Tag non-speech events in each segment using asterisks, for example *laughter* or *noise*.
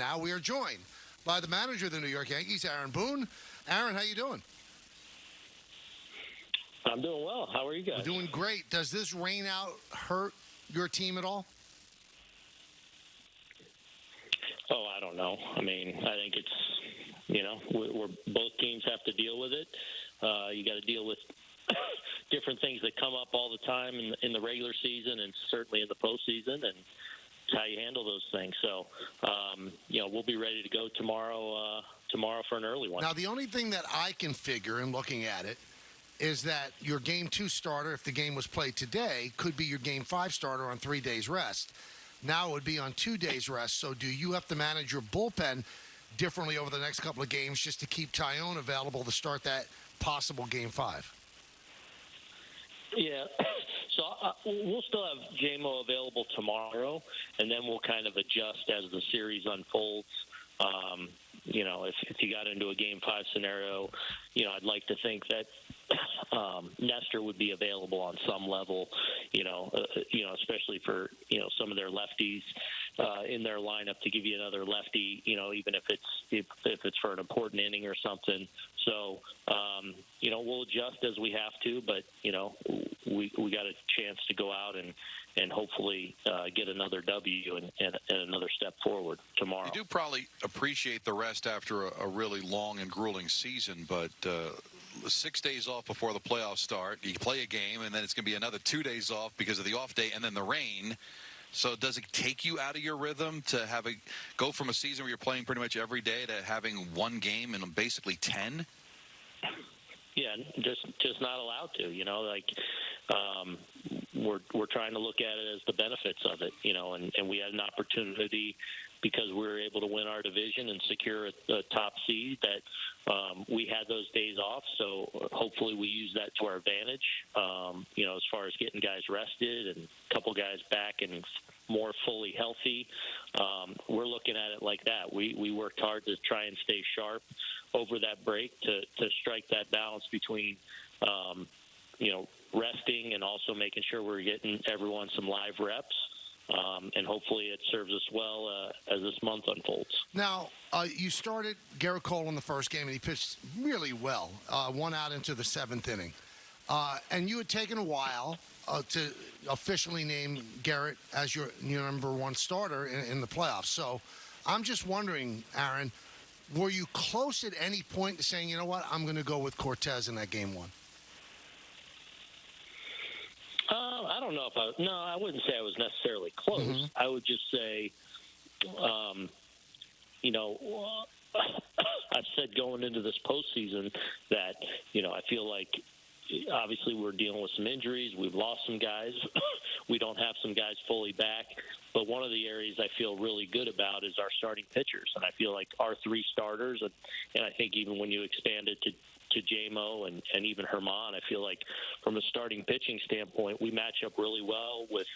now we are joined by the manager of the New York Yankees, Aaron Boone. Aaron, how you doing? I'm doing well. How are you guys? Doing great. Does this rain out hurt your team at all? Oh, I don't know. I mean, I think it's you know we're, we're both teams have to deal with it. Uh, you got to deal with *coughs* different things that come up all the time in, in the regular season and certainly in the postseason, and it's how you handle those things. So, um, you know, we'll be ready to go tomorrow. Uh, tomorrow for an early one. Now, the only thing that I can figure in looking at it is that your game two starter, if the game was played today, could be your game five starter on three days rest. Now it would be on two days rest. So, do you have to manage your bullpen differently over the next couple of games just to keep Taillon available to start that possible game five? Yeah. *coughs* So uh, we'll still have JMO available tomorrow, and then we'll kind of adjust as the series unfolds. Um, you know, if, if you got into a game five scenario, you know, I'd like to think that um, Nestor would be available on some level. You know, uh, you know, especially for you know some of their lefties uh, in their lineup to give you another lefty. You know, even if it's if, if it's for an important inning or something. So, um, you know, we'll adjust as we have to, but you know, we we got a chance to go out and and hopefully uh, get another W and, and, and, another step forward tomorrow. You do probably appreciate the rest after a, a really long and grueling season, but uh, six days off before the playoffs start. You play a game, and then it's going to be another two days off because of the off day, and then the rain. So does it take you out of your rhythm to have a go from a season where you're playing pretty much every day to having one game in basically ten? Yeah, just just not allowed to. You know, like um, we're we're trying to look at it as the benefits of it. You know, and and we had an opportunity because we were able to win our division and secure a, a top seed that um, we had those days off. So hopefully we use that to our advantage. Um, you know, as far as getting guys rested and a couple guys back and more fully healthy, um, we're looking at it like that. We we worked hard to try and stay sharp over that break to to strike that balance between. Um, you know, resting and also making sure we're getting everyone some live reps um, and hopefully it serves us well uh, as this month unfolds. Now, uh, you started Gerrit Cole in the first game, and he pitched really well, uh, one out into the seventh inning. Uh, and you had taken a while uh, to officially name Gerrit as your, your number one starter in, in the playoffs. So I'm just wondering, Aaron, were you close at any point to saying, you know what, I'm going to go with Cortes in that game one? Uh, I don't know if I. No, I wouldn't say I was necessarily close. Mm-hmm. I would just say, um, you know, *coughs* I've said going into this postseason that you know I feel like obviously we're dealing with some injuries. We've lost some guys. *coughs* we don't have some guys fully back. But one of the areas I feel really good about is our starting pitchers, and I feel like our three starters, and, I think even when you expand it to to JMO and, and even Germán. I feel like from a starting pitching standpoint, we match up really well with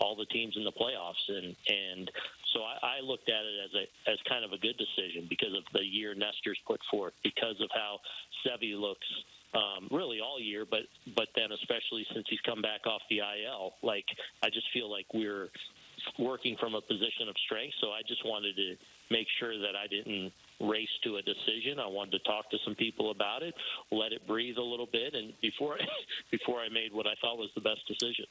all the teams in the playoffs, and and so I, I looked at it as a as kind of a good decision because of the year Nestor's put forth, because of how Sevy looks um, really all year, but but then especially since he's come back off the IL, like I just feel like we're working from a position of strength. So I just wanted to make sure that I didn't race to a decision. I wanted to talk to some people about it, let it breathe a little bit, and before *laughs* before I made what I thought was the best decision.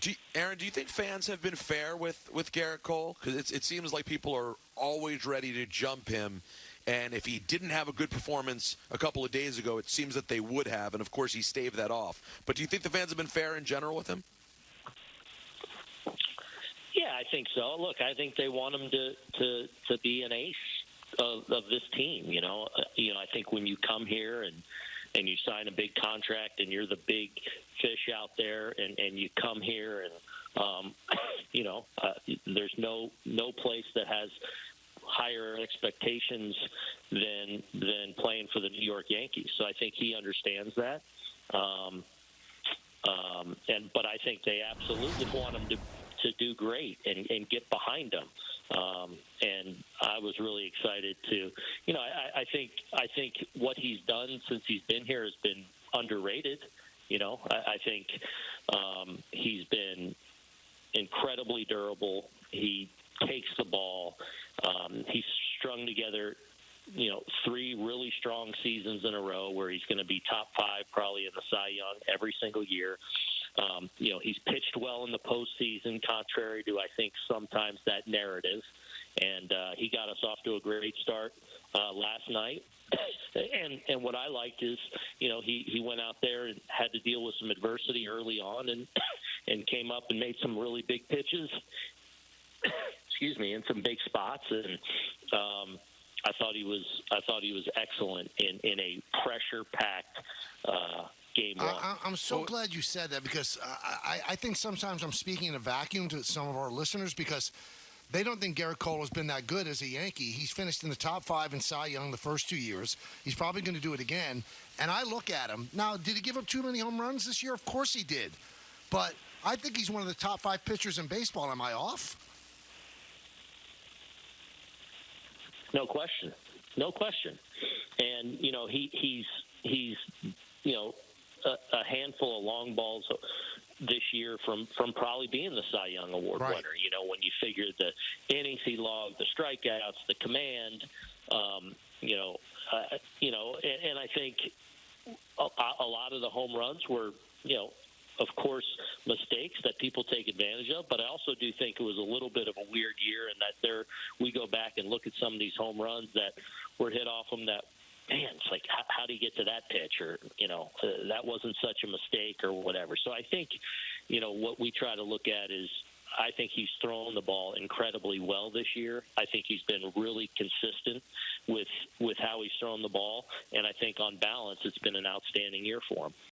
Do you, Aaron, do you think fans have been fair with with Gerrit Cole? Because it seems like people are always ready to jump him. And if he didn't have a good performance a couple of days ago, it seems that they would have. And of course, he staved that off. But do you think the fans have been fair in general with him? Yeah, I think so. Look, I think they want him to to to be an ace of, of this team. You know, uh, you know, I think when you come here and and you sign a big contract and you're the big fish out there and and you come here and um, *coughs* you know, uh, there's no no place that has higher expectations than than playing for the New York Yankees. So I think he understands that. Um, um, and but I think they absolutely want him to to do great and, and get behind them. Um, and I was really excited to, you know, I, I think I think what he's done since he's been here has been underrated. You know, I, I think um, he's been incredibly durable. He takes the ball Um, he's strung together you know, three really strong seasons in a row where he's going to be top five probably in the Cy Young every single year. Um, you know, he's pitched well in the postseason, contrary to I think sometimes that narrative. And uh, he got us off to a great start uh, last night. *coughs* and and what I liked is, you know, he he went out there and had to deal with some adversity early on, and *coughs* and came up and made some really big pitches. Excuse me, in some big spots, and um, I thought he was I thought he was excellent in in a pressure packed uh, game one. I, I- I'm so glad you said that because I, I, I think sometimes I'm speaking in a vacuum to some of our listeners because they don't think Gerrit Cole has been that good as a Yankee. He's finished in the top five in Cy Young the first two years. He's probably going to do it again. And I look at him now. Did he give up too many home runs this year? Of course he did. But I think he's one of the top five pitchers in baseball. Am I off? No question. No question. And you know he he's he's you know a, a handful of long balls this year from from probably being the Cy Young Award Right. winner. You know when you figure the innings he logged, the strikeouts, the command. Um, you know, uh, you know, and, and I think a, a lot of the home runs were you know of course, mistakes that people take advantage of. But I also do think it was a little bit of a weird year, and that there we back and look at some of these home runs that were hit off them. That man, it's like how, how do you get to that pitch, or you know, uh, that wasn't such a mistake, or whatever. So I think, you know, what we try to look at is. I think he's thrown the ball incredibly well this year. I think he's been really consistent with with how he's thrown the ball, and I think on balance, it's been an outstanding year for him.